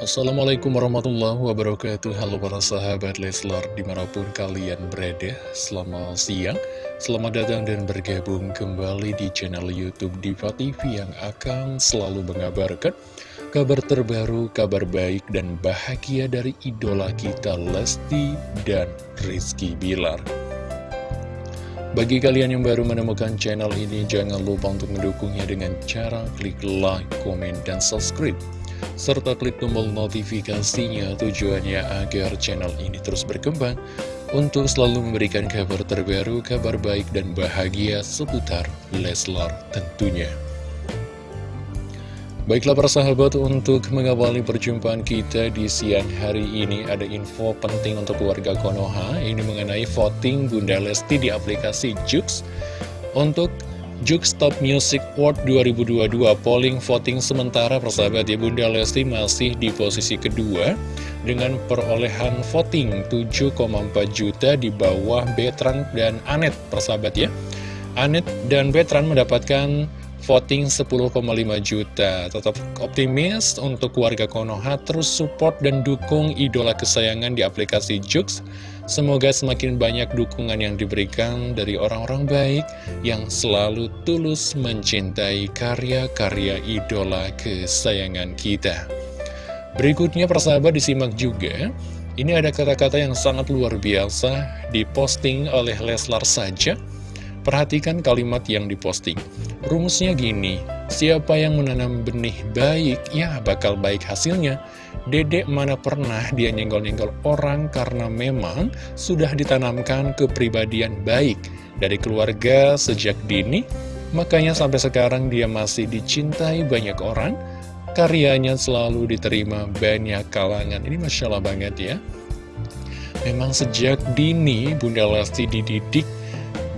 Assalamualaikum warahmatullahi wabarakatuh. Halo para sahabat Leslar di mana pun kalian berada Selamat siang. Selamat datang dan bergabung kembali di channel Youtube Diva TV Yang akan selalu mengabarkan kabar terbaru, kabar baik dan bahagia dari idola kita Lesti dan Rizky Bilar. Bagi kalian yang baru menemukan channel ini, jangan lupa untuk mendukungnya dengan cara klik like, komen, dan subscribe serta klik tombol notifikasinya tujuannya agar channel ini terus berkembang untuk selalu memberikan kabar terbaru, kabar baik dan bahagia seputar Leslar tentunya. Baiklah para sahabat, untuk mengawali perjumpaan kita di siang hari ini ada info penting untuk keluarga Konoha, ini mengenai voting Bunda Lesti di aplikasi Jux untuk Jux Top Music Award 2022 polling voting sementara persahabat ya Bunda Lesti masih di posisi kedua dengan perolehan voting 7,4 juta di bawah Betran dan Anet persahabat ya Anet dan Betran mendapatkan voting 10,5 juta. Tetap optimis untuk warga Konoha terus support dan dukung idola kesayangan di aplikasi Jux. Semoga semakin banyak dukungan yang diberikan dari orang-orang baik yang selalu tulus mencintai karya-karya idola kesayangan kita. Berikutnya persahabat disimak juga. Ini ada kata-kata yang sangat luar biasa diposting oleh Leslar saja Perhatikan kalimat yang diposting. Rumusnya gini, siapa yang menanam benih baik, ya bakal baik hasilnya. Dedek mana pernah dia nyenggol-nyenggol orang karena memang sudah ditanamkan kepribadian baik dari keluarga sejak dini, makanya sampai sekarang dia masih dicintai banyak orang, karyanya selalu diterima banyak kalangan. Ini Masya Allah banget ya. Memang sejak dini Bunda Lesti dididik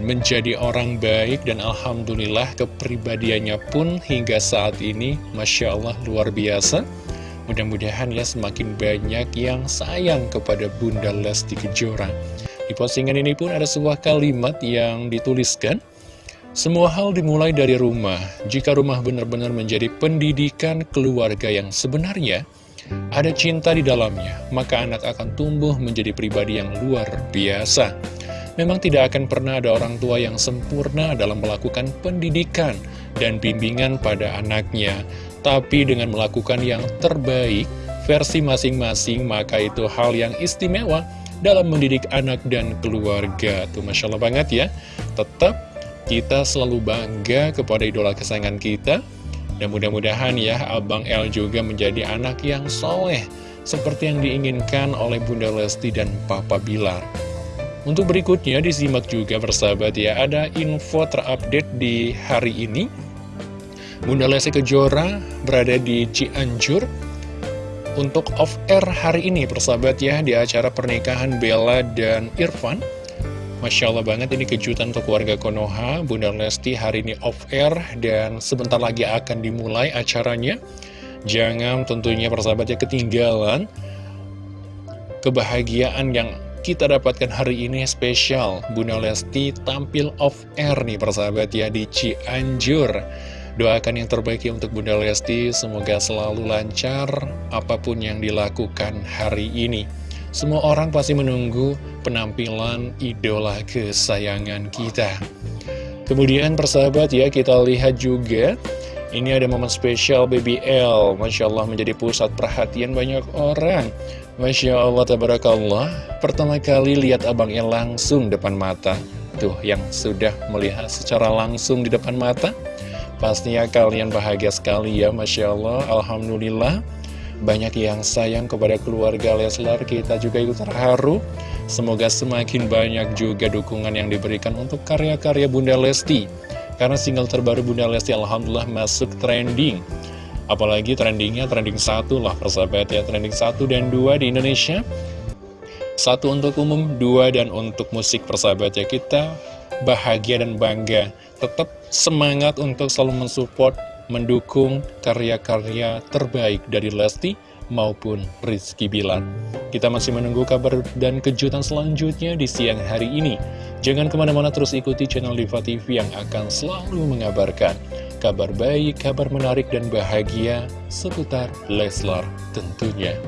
menjadi orang baik dan Alhamdulillah kepribadiannya pun hingga saat ini Masya Allah luar biasa. Mudah-mudahan ya semakin banyak yang sayang kepada Bunda Lesti Kejora. Di postingan ini pun ada sebuah kalimat yang dituliskan Semua hal dimulai dari rumah. Jika rumah benar-benar menjadi pendidikan keluarga yang sebenarnya ada cinta di dalamnya, maka anak akan tumbuh menjadi pribadi yang luar biasa. Memang tidak akan pernah ada orang tua yang sempurna dalam melakukan pendidikan dan bimbingan pada anaknya. Tapi dengan melakukan yang terbaik, versi masing-masing, maka itu hal yang istimewa dalam mendidik anak dan keluarga. Tuh Masya Allah banget ya. Tetap kita selalu bangga kepada idola kesayangan kita. Dan mudah-mudahan ya Abang El juga menjadi anak yang soleh. Seperti yang diinginkan oleh Bunda Lesti dan Papa Bilar. Untuk berikutnya disimak juga bersahabat ya Ada info terupdate di hari ini. Bunda Lesti Kejora berada di Cianjur. Untuk off-air hari ini persahabat ya Di acara pernikahan Bella dan Irfan. Masya Allah banget ini kejutan untuk warga Konoha. Bunda Lesti hari ini off-air Dan sebentar lagi akan dimulai acaranya. Jangan tentunya persahabatnya ketinggalan Kebahagiaan yang kita dapatkan hari ini spesial. Bunda Lesti tampil off air nih persahabat ya di Cianjur. Doakan yang terbaik ya untuk Bunda Lesti Semoga selalu lancar apa pun yang dilakukan hari ini. Semua orang pasti menunggu penampilan idola kesayangan kita. Kemudian persahabat ya kita lihat juga ini ada momen spesial BBL Masya Allah menjadi pusat perhatian banyak orang Masya Allah, Tabarakallah. Pertama kali lihat abangnya langsung depan mata. Tuh, yang sudah melihat secara langsung di depan mata. Pastinya kalian bahagia sekali ya Masya Allah, Alhamdulillah. Banyak yang sayang kepada keluarga Leslar. Kita juga ikut terharu. Semoga semakin banyak juga dukungan yang diberikan untuk karya-karya Bunda Lesti. Karena single terbaru Bunda Lesti Alhamdulillah masuk trending Apalagi trendingnya trending satu lah persahabat ya. Trending satu dan dua di Indonesia. Satu untuk umum, dua dan untuk musik persahabat ya. Kita bahagia dan bangga. Tetap semangat untuk selalu mensupport Mendukung karya-karya terbaik dari Lesti maupun Rizky Bilar. Kita masih menunggu kabar dan kejutan selanjutnya di siang hari ini. Jangan ke mana-mana terus ikuti channel Diva TV yang akan selalu mengabarkan kabar baik, kabar menarik dan bahagia seputar Leslar tentunya.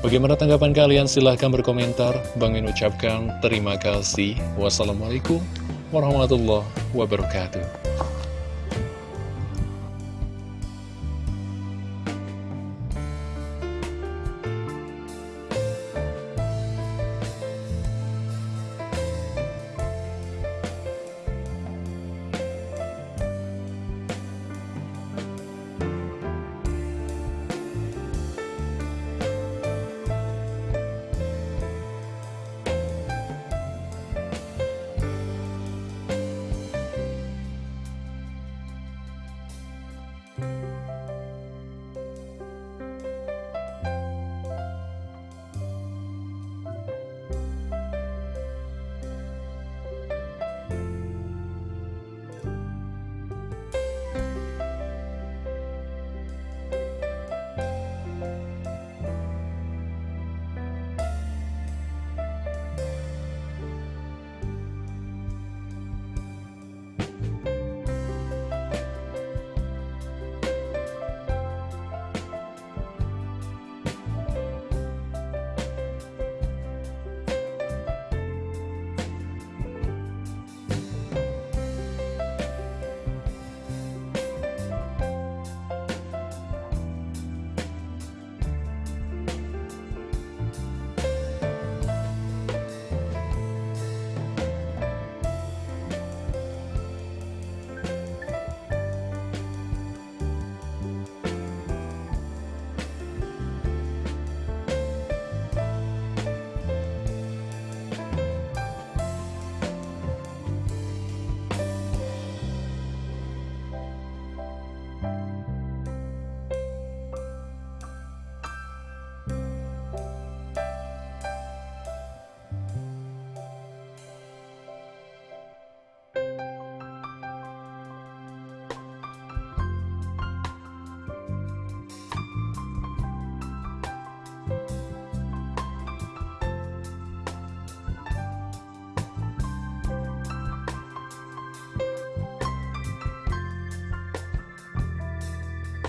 Bagaimana tanggapan kalian? Silahkan berkomentar. Bang Min ucapkan terima kasih. Wassalamualaikum warahmatullahi wabarakatuh.